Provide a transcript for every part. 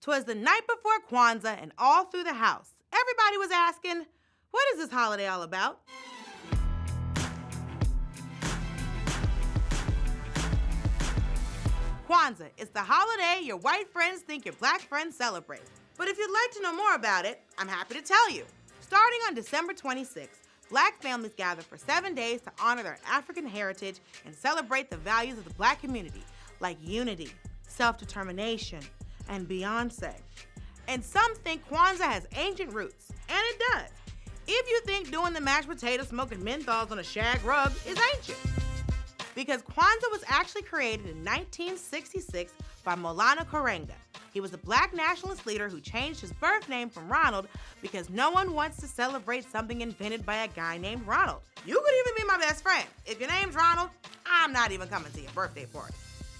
'Twas the night before Kwanzaa, and all through the house, everybody was asking, What is this holiday all about? Kwanzaa is the holiday your white friends think your black friends celebrate. But if you'd like to know more about it, I'm happy to tell you. Starting on December 26th, black families gather for seven days to honor their African heritage and celebrate the values of the black community, like unity, self determination, and Beyonce. And some think Kwanzaa has ancient roots, and it does. If you think doing the mashed potato smoking menthols on a shag rug is ancient. Because Kwanzaa was actually created in 1966 by Maulana Karenga. He was a black nationalist leader who changed his birth name from Ronald because no one wants to celebrate something invented by a guy named Ronald. You could even be my best friend. If your name's Ronald, I'm not even coming to your birthday party.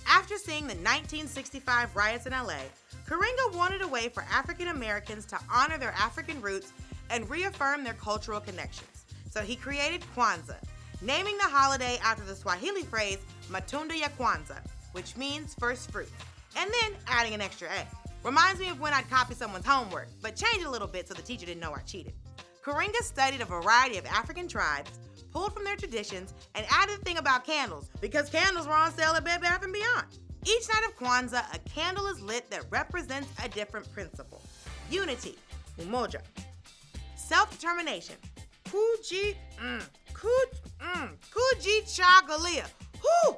After seeing the 1965 riots in LA, Karenga wanted a way for African Americans to honor their African roots and reaffirm their cultural connections. So he created Kwanzaa, naming the holiday after the Swahili phrase Matunda ya Kwanzaa, which means first fruit, and then adding an extra A. Reminds me of when I'd copy someone's homework, but change a little bit so the teacher didn't know I cheated. Karenga studied a variety of African tribes, pulled from their traditions, and added a thing about candles because candles were on sale at Bed Bath & Beyond. Each night of Kwanzaa, a candle is lit that represents a different principle. Unity, umoja. Self-determination, kuji, mm, kuj, mm, kuji chagalia. Whoo!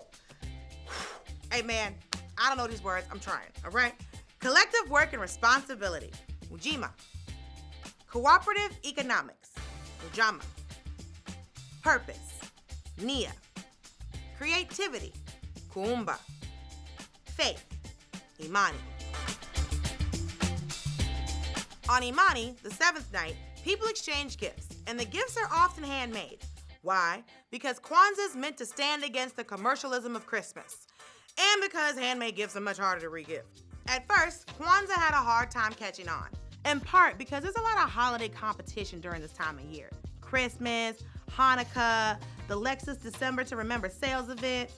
Hey man, I don't know these words, I'm trying, all right? Collective work and responsibility, ujima. Cooperative economics, ujamaa. Purpose, nia. Creativity, Kuumba, Faith, imani. On Imani, the seventh night, people exchange gifts, and the gifts are often handmade. Why? Because Kwanzaa is meant to stand against the commercialism of Christmas, and because handmade gifts are much harder to regift. At first, Kwanzaa had a hard time catching on, in part because there's a lot of holiday competition during this time of year. Christmas, Hanukkah, the Lexus December to Remember sales event.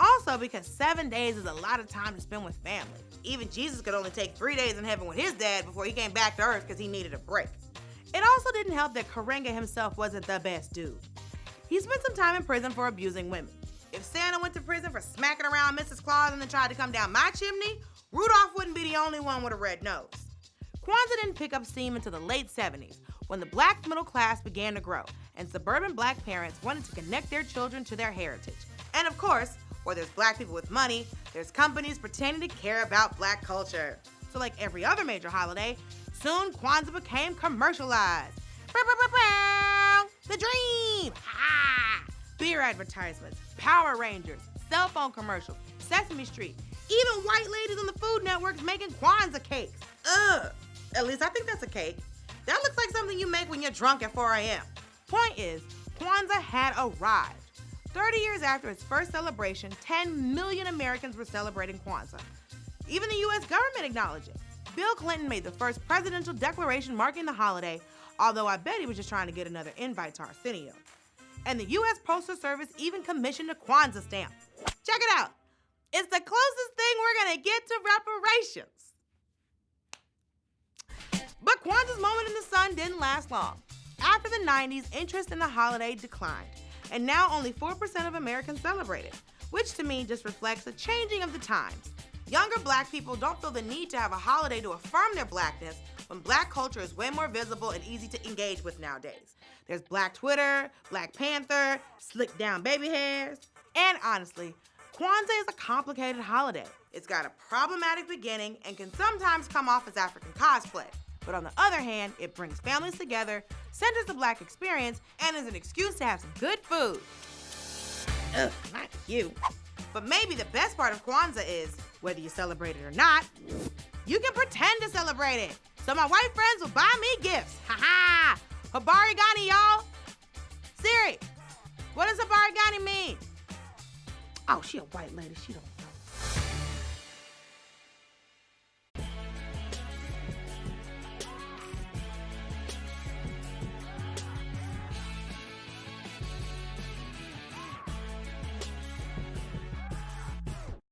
Also, because seven days is a lot of time to spend with family. Even Jesus could only take three days in heaven with his dad before he came back to earth because he needed a break. It also didn't help that Karenga himself wasn't the best dude. He spent some time in prison for abusing women. If Santa went to prison for smacking around Mrs. Claus and then tried to come down my chimney, Rudolph wouldn't be the only one with a red nose. Kwanzaa didn't pick up steam until the late 70s, when the black middle class began to grow, and suburban black parents wanted to connect their children to their heritage. And of course, where there's black people with money, there's companies pretending to care about black culture. So like every other major holiday, soon Kwanzaa became commercialized. The dream! Ha! Beer advertisements, Power Rangers, cell phone commercials, Sesame Street, even white ladies on the Food Network making Kwanzaa cakes. Ugh. At least I think that's a cake. That looks like something you make when you're drunk at 4 a.m. Point is, Kwanzaa had arrived. 30 years after its first celebration, 10 million Americans were celebrating Kwanzaa. Even the US government acknowledged it. Bill Clinton made the first presidential declaration marking the holiday, although I bet he was just trying to get another invite to Arsenio. And the US Postal Service even commissioned a Kwanzaa stamp. Check it out. It's the closest thing we're gonna get to reparations. But Kwanzaa's moment in the sun didn't last long. After the 90s, interest in the holiday declined, and now only 4% of Americans celebrate it, which to me just reflects a changing of the times. Younger black people don't feel the need to have a holiday to affirm their blackness when black culture is way more visible and easy to engage with nowadays. There's Black Twitter, Black Panther, slick down baby hairs, and honestly, Kwanzaa is a complicated holiday. It's got a problematic beginning and can sometimes come off as African cosplay. But on the other hand, it brings families together, centers the black experience, and is an excuse to have some good food. Ugh, not you. But maybe the best part of Kwanzaa is, whether you celebrate it or not, you can pretend to celebrate it. So my white friends will buy me gifts. Ha ha! Habari Gani, y'all. Siri, what does Habari Gani mean? Oh, she a white lady. She don't